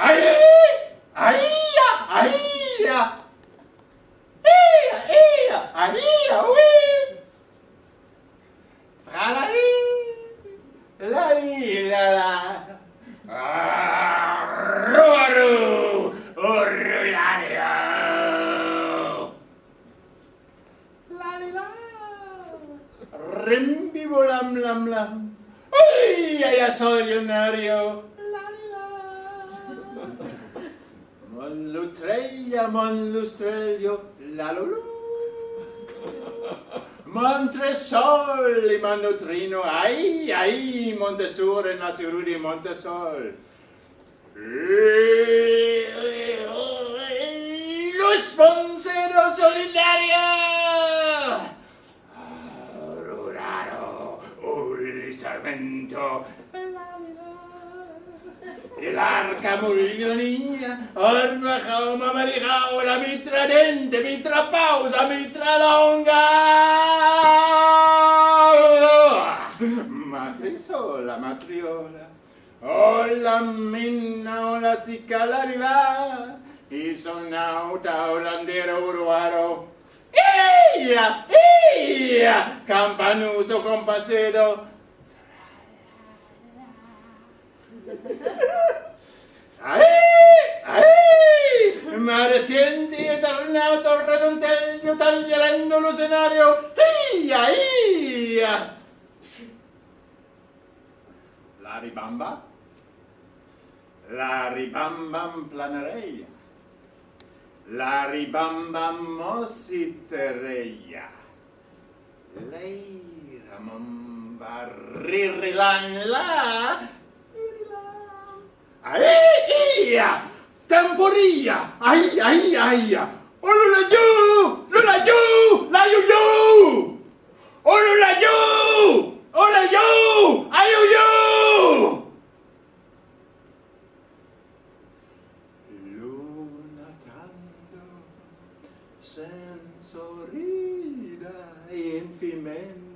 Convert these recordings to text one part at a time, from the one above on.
Ahí, ahí, ahí, ahí, ahí, uy. Tralali, lali, la la. Ruaru, urulario. Lali la. Rimbibo lam lam. Uy, ya soy. Lali Mon l'utreglia, mon lustrelio, la lulù. Montresoli, mon nutrino, ai, ai, Montesure, Nasirudi, Montesol. Luz Fonsero solidaria! Ruraro, Uli Sarmento, El arca mullonía, orma jauma marigao, la mitra dente, mitra pausa, mitra longa. Matrisola, matriola, o la minna, o la cicala arriva, y sonauta, olandero uruaro. Ia, ia, campanuso compasero, ¡Ahí! ¡Ahí! Mare sienti eternato redontello tagliando lo scenario. ¡Ia! ¡Ia! La ribamba. La ribamba planereia. La ribamba mositereia. Leira mamba ririlan la. ¡Ahí! ¡Tamborilla! ¡Ay, ay, ay! ¡Olula yo! ¡Lula yo! ¡La yo yo! ¡Olula yo! ¡Hola yo! ¡Ay yo yo! Luna tanto sensorida infimento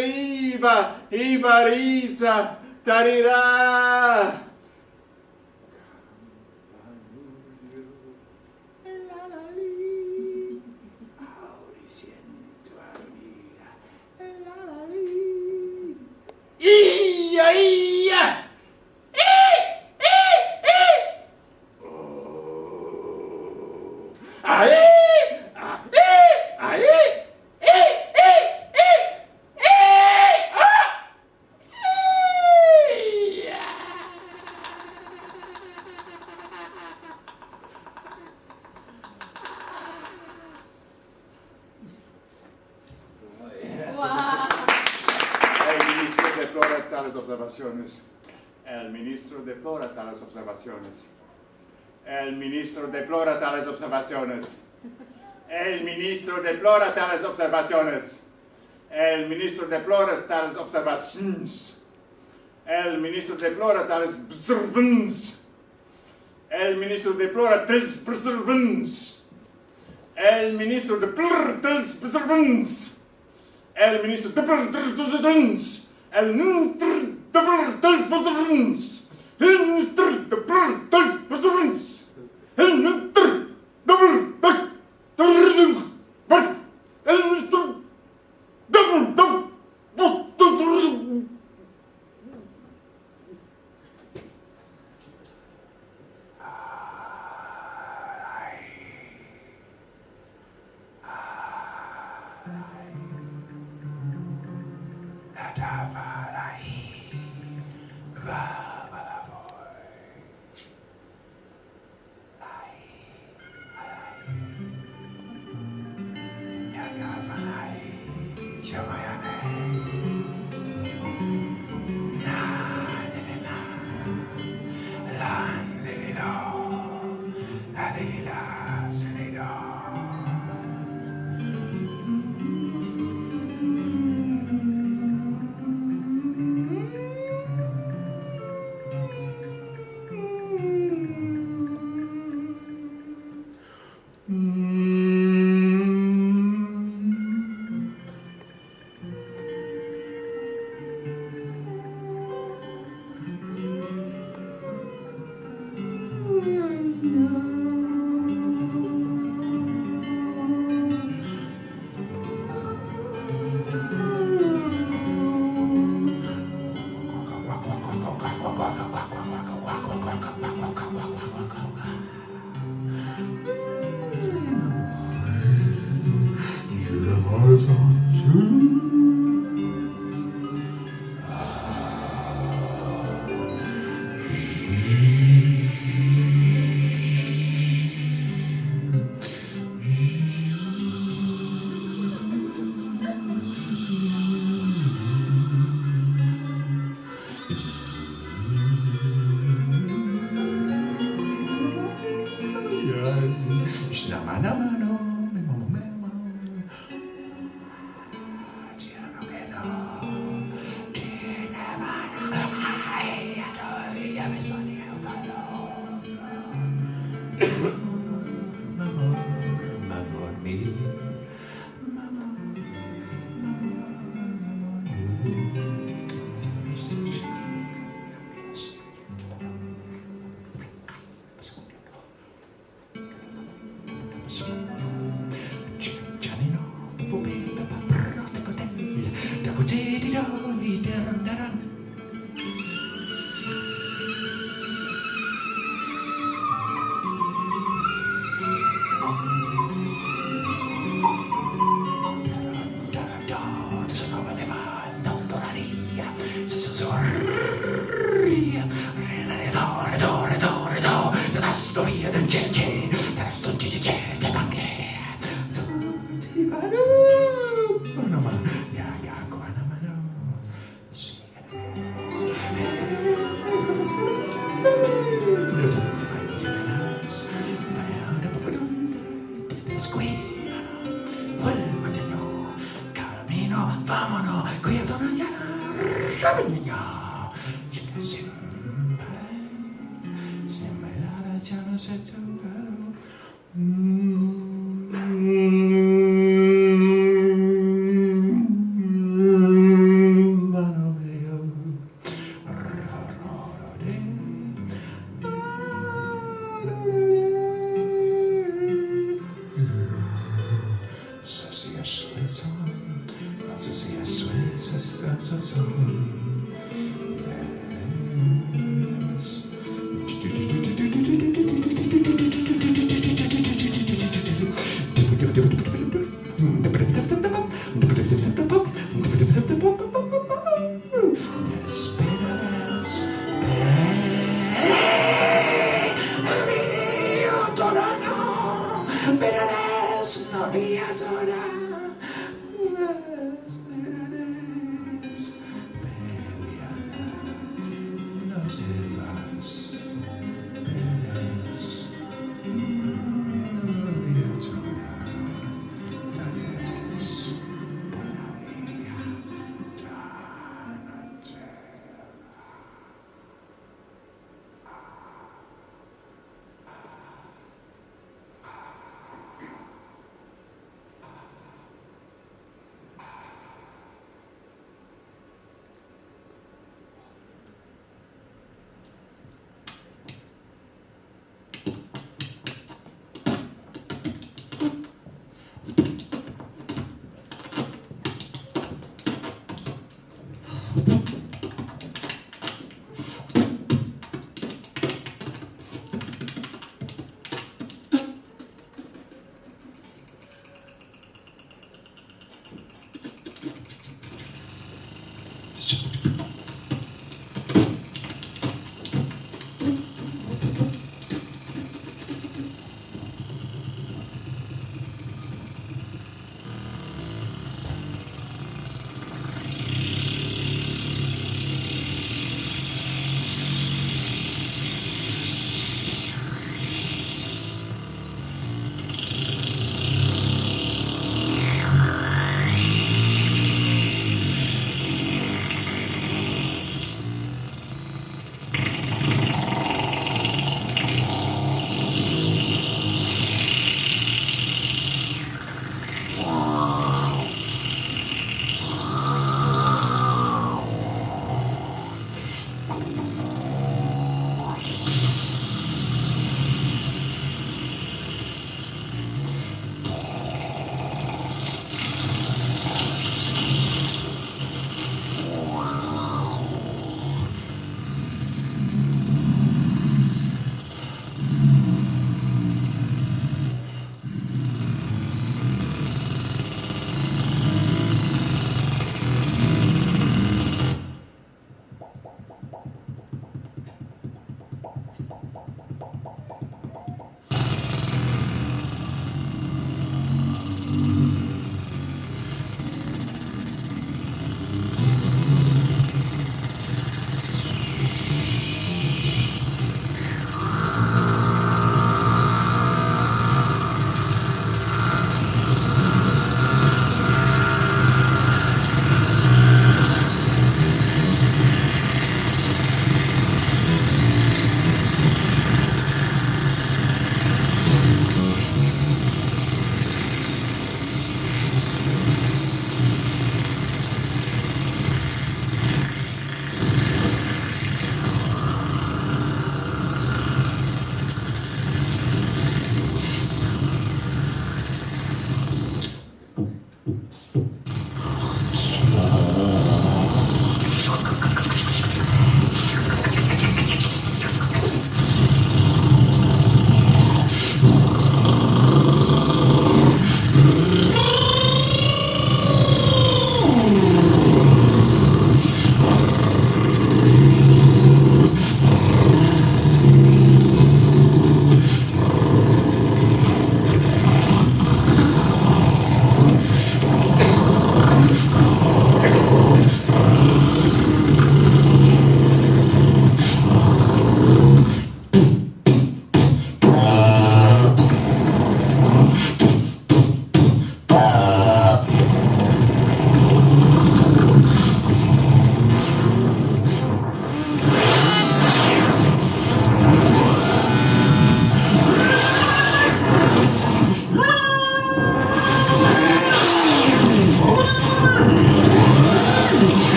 deriva, Ivarisa, Tarirà! Tales observaciones. El ministro deplora tales observaciones. El ministro deplora tales observaciones. El ministro deplora tales observaciones. El ministro deplora tales observaciones. El ministro deplora tales observaciones. El ministro deplora tales observaciones. El ministro deplora tales observaciones. El ministro deplora tales observaciones. En de blur, de blur, de blur, de blur, de dus, blur, dus, dus, Joanne. This is Jesus, yes, sweet sister, so, so.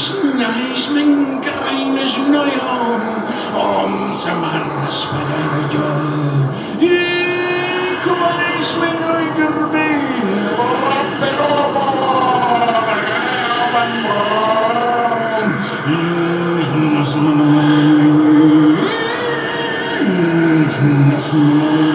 Snijsmink reines Neujahr, om se mannes med deg og jeg. Ik weis min øyger ben, rapper og I raben barn. Snijsmink, snijsmink,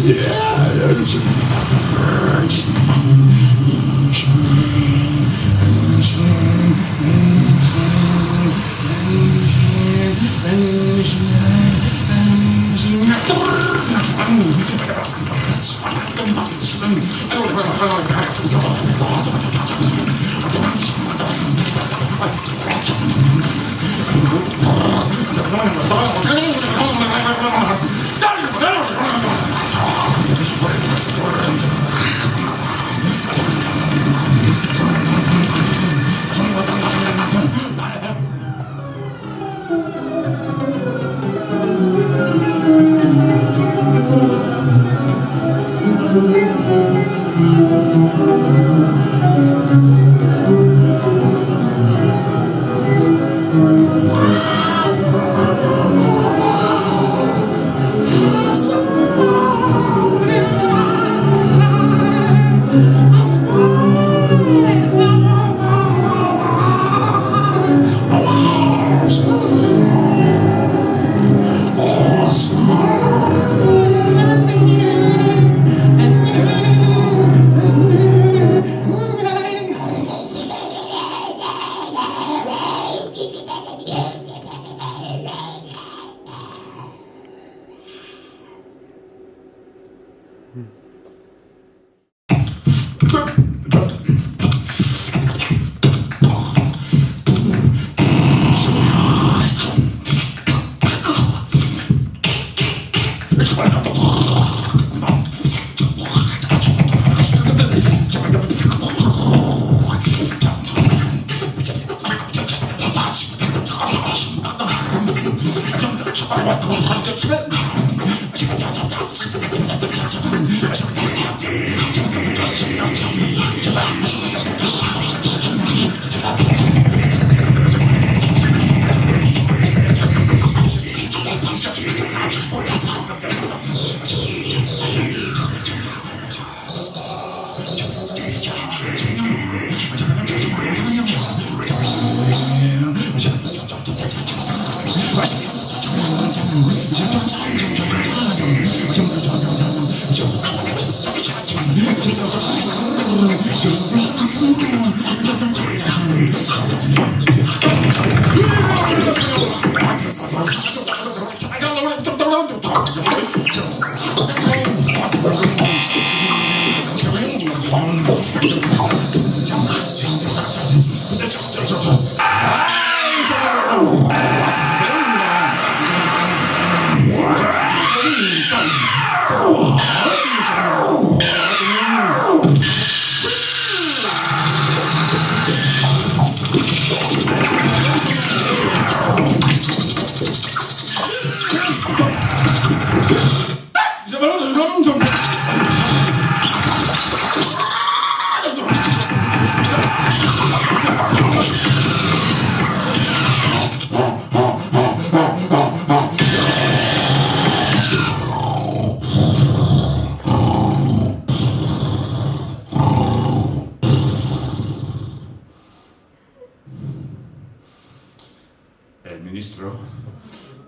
Yeah. Come on, come on, come on. です。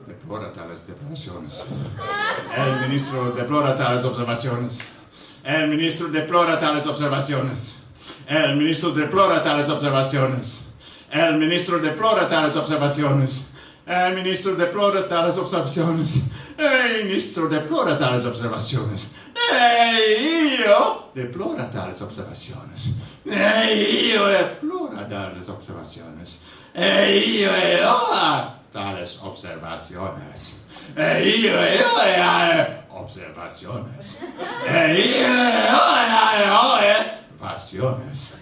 Deplora tales declaraciones. El ministro deplora tales observaciones. El ministro deplora tales observaciones. El ministro deplora tales observaciones. El ministro deplora tales observaciones. El ministro deplora tales observaciones. El ministro deplora tales observaciones. E io deplora tales observaciones. E io deplora tales observaciones. E io e ora tales observaciones. observaciones. Pasiones.